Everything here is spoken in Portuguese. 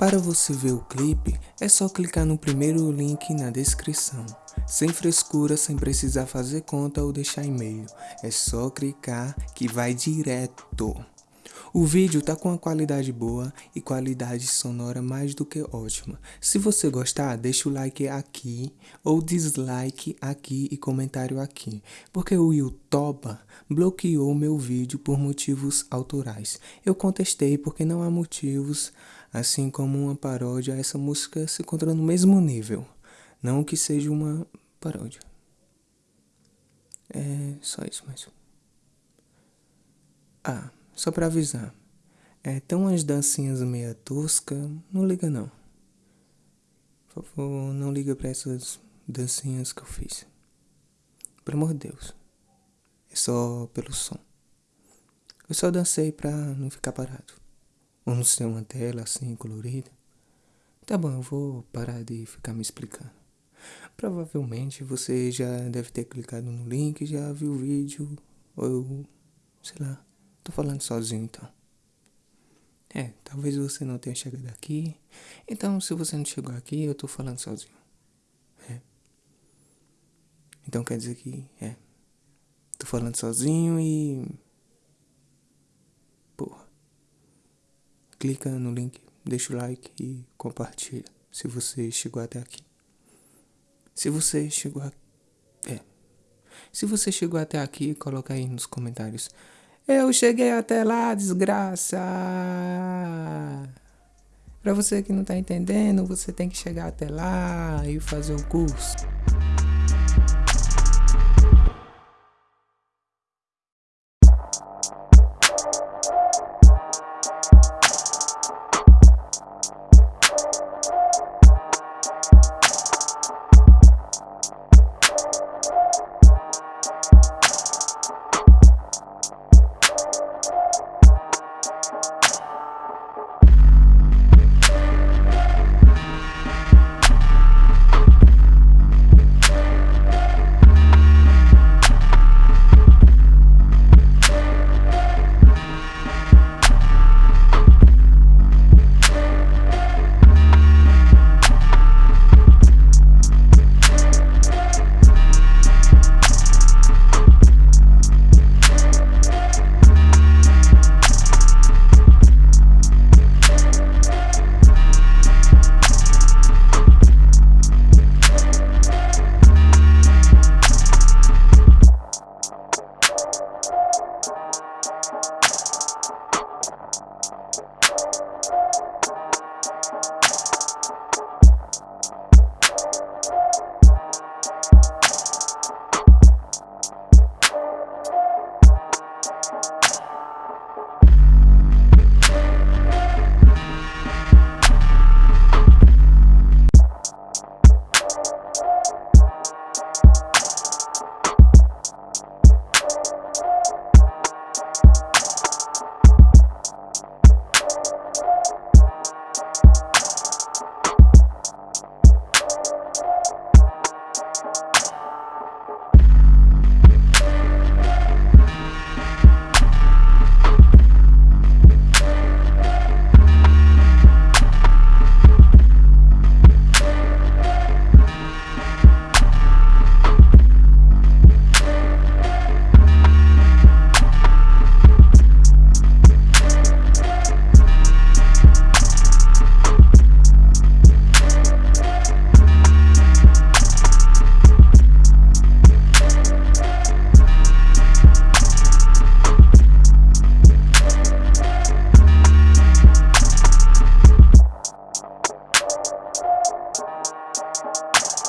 Para você ver o clipe, é só clicar no primeiro link na descrição. Sem frescura, sem precisar fazer conta ou deixar e-mail. É só clicar que vai direto. O vídeo tá com uma qualidade boa e qualidade sonora mais do que ótima. Se você gostar, deixa o like aqui ou dislike aqui e comentário aqui, porque o YouTube bloqueou meu vídeo por motivos autorais. Eu contestei porque não há motivos assim como uma paródia, essa música se encontra no mesmo nível. Não que seja uma paródia. É só isso mesmo. Ah, só pra avisar. É, tão umas dancinhas meia tosca, não liga não. Por favor, não liga pra essas dancinhas que eu fiz. Pelo amor de Deus. É só pelo som. Eu só dancei pra não ficar parado. Vamos ter uma tela assim colorida. Tá bom, eu vou parar de ficar me explicando. Provavelmente você já deve ter clicado no link, já viu o vídeo, ou eu, sei lá, tô falando sozinho então. É, talvez você não tenha chegado aqui. Então, se você não chegou aqui, eu tô falando sozinho. É. Então quer dizer que, é, tô falando sozinho e clica no link, deixa o like e compartilha se você chegou até aqui. Se você chegou é. Se você chegou até aqui, coloca aí nos comentários. Eu cheguei até lá, desgraça. Para você que não tá entendendo, você tem que chegar até lá e fazer o curso.